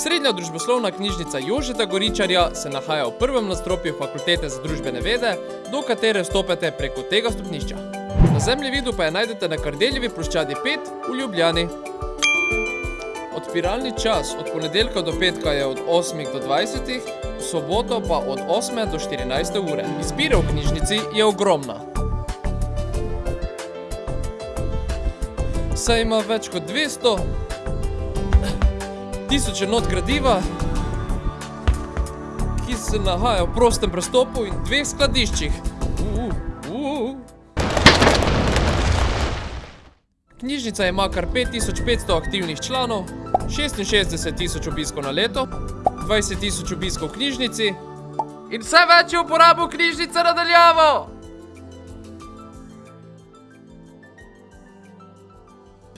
Osrednja družboslovna knjižnica Jožeta Goričarja se nahaja v prvem nadstropju Fakultete za družbene vede, do katere vstopate preko tega stopnišča. Na zemljevidu pa je najdete na Kardeljevi ploščadi 5 v Ljubljani. Odpiralni čas od ponedeljka do petka je od 8 do 20, v soboto pa od 8 do 14 ure. Izbira v knjižnici je ogromna. Saj ima več kot 200 tisoče not gradiva, ki se nahaja v prostem prestopu in dveh skladiščih. Uh, uh. Knjižnica ima kar 5500 aktivnih članov, 66 tisoč obiskov na leto, 20 tisoč obiskov v knjižnici in vse več je uporabo knjižnice nadaljavo!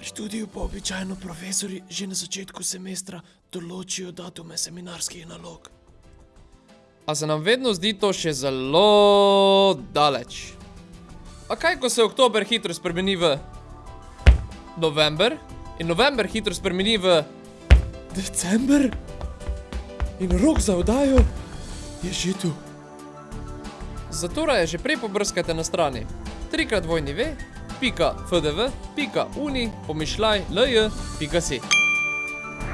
Pri študiju pa običajno profesori že na začetku semestra določijo datume seminarskih nalog. A se nam vedno zdi to še zelo daleč. A kaj, ko se oktober hitro spremeni v november in november hitro spremeni v December? In rok za oddajo je že tu. Zato raje že prej pobrskajte na strani trikrat dvojni v, pika fdv, pika uni, pomišljaj, lj, pika si.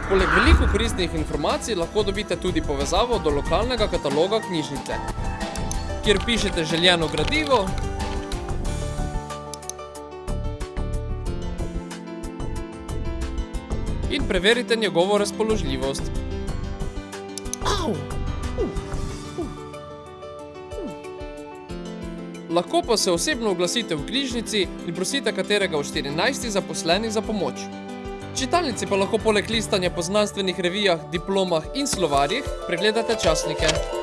Poleg veliko koristnih informacij lahko dobite tudi povezavo do lokalnega kataloga knjižnice, kjer pišete željeno gradivo, in preverite njegovo razpoložljivost. Au! Lahko pa se osebno oglasite v knjižnici in prosite katerega od 14 zaposlenih za pomoč. Čitalnici pa lahko poleg listanja po znanstvenih revijah, diplomah in slovarjih pregledate časnike.